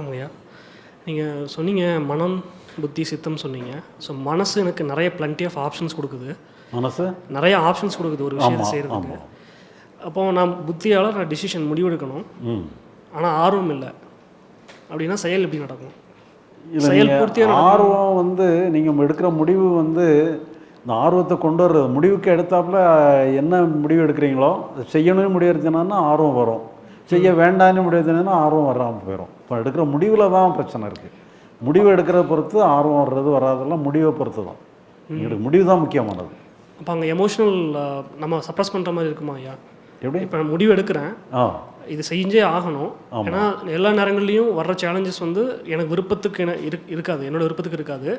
வணக்கம் ஐயா நீங்கள் சொன்னீங்க மனம் புத்தி சித்தம் சொன்னீங்க. ஸோ மனசு எனக்கு நிறைய plenty ஆஃப் ஆப்ஷன்ஸ் கொடுக்குது. மனசு? நிறைய ஆப்ஷன்ஸ் கொடுக்குது ஒரு விஷயத்தை செய்கிறதுக்கு அப்போ நான் புத்தியால் நான் டிசிஷன் முடிவெடுக்கணும். ஆனால் ஆர்வம் இல்லை. அப்படின்னா செயல் எப்படி நடக்கும்? செயல் நீங்கள் பூர்த்தியா ஆர்வம் வந்து நீங்கள் எடுக்கிற முடிவு வந்து இந்த ஆர்வத்தை கொண்டு வர்றது முடிவுக்கு எடுத்தாப்புல என்ன முடிவு எடுக்கிறீங்களோ அதை செய்யணும்னு முடிவு எடுத்தீங்கன்னா ஆர்வம் வரும். செய்ய வேண்டாம்னு முடிவு எடுத்தீங்கன்னா ஆர்வம் வராமல் போயிடும் இப்போ எடுக்கிற முடிவில் தான் பிரச்சனை இருக்குது முடிவு எடுக்கிறத பொறுத்து ஆர்வம் வர்றது வராதெல்லாம் முடிவை பொறுத்து தான். எங்களுக்கு முடிவு தான் முக்கியமானது. அப்போ அங்கே எமோஷனல் நம்ம சப்ரஸ் பண்ணுற மாதிரி இருக்குமா ஐயா? எப்படி? இப்போ நான் முடிவு எடுக்கிறேன். ஆ. இது செஞ்சே ஆகணும். ஏன்னா எல்லா நேரங்கள்லையும் வர்ற சேலஞ்சஸ் வந்து எனக்கு விருப்பத்துக்கு என இரு இருக்காது. என்னோட விருப்பத்துக்கு இருக்காது.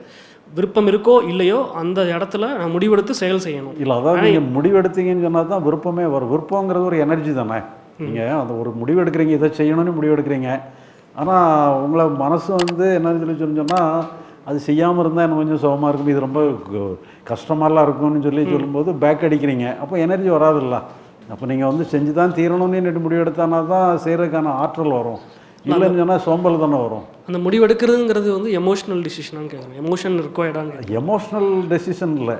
விருப்பம் இருக்கோ இல்லையோ அந்த இடத்துல நான் முடிவெடுத்து செயல் செய்யணும். இல்லை அதாவது நீங்கள் முடிவு எடுத்தீங்கன்னு சொன்னால் தான் விருப்பமே வரும். விருப்பங்கிறது ஒரு எனர்ஜி தானே? நீங்கள் அந்த ஒரு முடிவு எடுக்கிறீங்க இதை செய்யணும்னு முடிவு எடுக்கிறீங்க ஆனால் உங்களை மனசு வந்து என்ன சொல்லி சொன்னால் அது செய்யாமல் இருந்தால் எனக்கு கொஞ்சம் சுகமாக இருக்கும். இது ரொம்ப கஷ்டமாலாம் இருக்கும்னு சொல்லி சொல்லும்போது பேக் அடிக்கிறீங்க. அப்போ எனர்ஜி வராதுல்ல. அப்போ நீங்கள் வந்து செஞ்சு தான் தீரணும்னு முடிவு எடுத்தானா தான் செய்கிறதுக்கான ஆற்றல் வரும். இல்லைன்னு சொன்னால் சோம்பல் தானே வரும். அந்த முடிவெடுக்கிறதுங்கிறது வந்து எமோஷனல் டிசிஷனான்னு கேட்குறேன் எமோஷன் இருக்கோ கேட்குறேன் எமோஷ்னல் டெசிஷன் இல்லை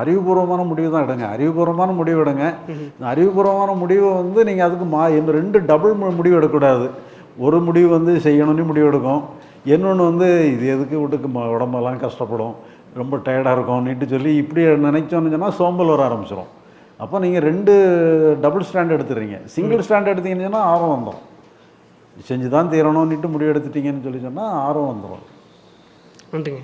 அறிவுபூர்வமான முடிவு தான் எடுங்க. அறிவுபூர்வமான முடிவு எடுங்க. அறிவுபூர்வமான முடிவை வந்து நீங்கள் அதுக்கு மா இந்த ரெண்டு டபுள் முடிவு எடுக்கக்கூடாது. ஒரு முடிவு வந்து செய்யணும்னு முடிவு எடுக்கும். இன்னொன்று வந்து இது எதுக்கு வீட்டுக்கு உடம்பெல்லாம் கஷ்டப்படும். ரொம்ப டயர்டாக இருக்கும்னுட்டு சொல்லி இப்படி நினைச்சோன்னு சொன்னால் சோம்பல் வர ஆரம்பிச்சிடும் அப்போ நீங்கள் ரெண்டு டபுள் ஸ்டாண்ட் எடுத்துடுறீங்க சிங்கிள் ஸ்டாண்ட் எடுத்தீங்கன்னு சொன்னால் ஆர்வம் வந்துடும் செஞ்சு தான் தீரணும்னுட்டு முடிவு எடுத்துட்டீங்கன்னு சொல்லி சொன்னால் ஆர்வம் வந்துடும் நன்றிங்க